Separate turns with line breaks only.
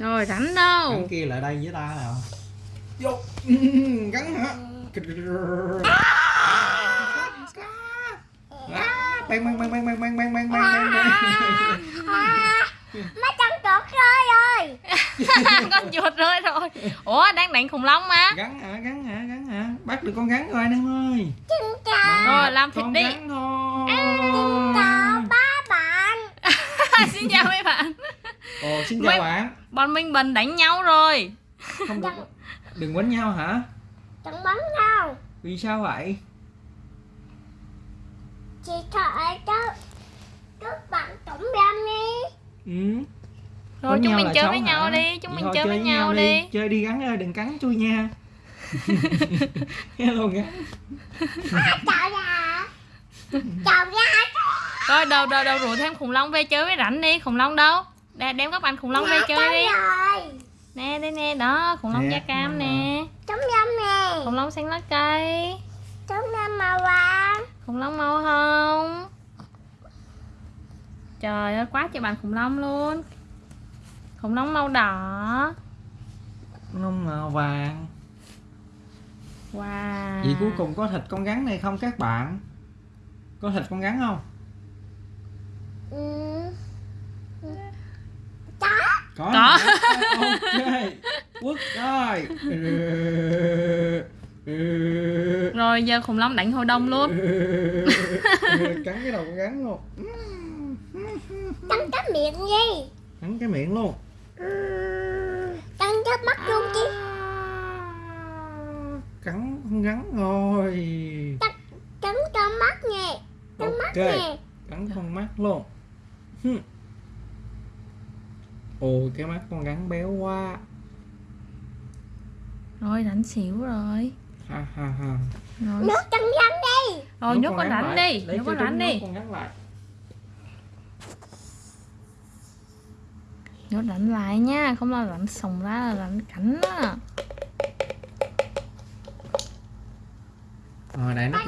rồi rảnh đâu
Gắn kia lại đây với ta nào Vô Gắn hả À, bang bang bang bang bang bang bang bang bang bang
mấy con chuột rơi rồi
con chuột rơi rồi ủa đang đánh khủng long mà
gắn hả gắn hả gắn hả bắt được con gắn rồi anh em ơi
xin chào
Rồi, làm thịt
Con
đi.
gắn thôi
chào ba bạn
xin chào mấy bạn
ồ xin chào
Mấy-
bạn.
bọn minh bình đánh nhau rồi.
Không được. Đừng. Quánh nhau hả?
Đừng bắn đâu
vì sao vậy?
Chị thợ cho các bạn tổng đam đi.
Ừ.
Rồi
Quánh
chúng
nhau
mình chơi với
hả?
nhau đi chúng
Vậy
mình
thôi,
chơi với nhau đi.
chơi đi gắn ơi đừng cắn chui nha. Hello gắn
chào ra chào ra
Rồi đâu đâu đâu rủ thêm khủng long về chơi với rảnh đi. Khủng long đâu Để đem các bạn khủng long về
Dạ,
chơi đi.
rồi.
Nè đây nè đó khủng long
Nè,
da cam
khủng
nè.
Trống nhâm nè.
Khủng long xanh lá cây.
Trống nhâm màu vàng.
Khủng long màu hồng. Trời ơi quá trời bạn khủng long luôn. Khủng long màu đỏ.
Nông màu vàng.
Wow.
Vậy cuối cùng có thịt con rắn này không các bạn? Có thịt con rắn không?
Ừ.
Có
Có.
ok. Quất rồi.
Rồi giờ khủng long đánh hội đồng luôn.
Cắn cái đầu con rắn luôn.
Cắn cái miệng đi
cắn cái miệng luôn.
Cắn cái mắt luôn chứ.
Cắn con rắn rồi
Cắn cho mắt nè Cắn mắt
ok.
nè
cắn con mắt luôn ôi cái mắt con gắn béo quá.
Rồi rảnh xỉu rồi.
Ha ha ha.
Rồi.
nước con rắn đi.
Rồi nước, con
rảnh
đi.
Nước
con
rảnh
đi.
nước rảnh lại
nha không là rảnh sùng ra là rảnh cảnh á.
Rồi đại nó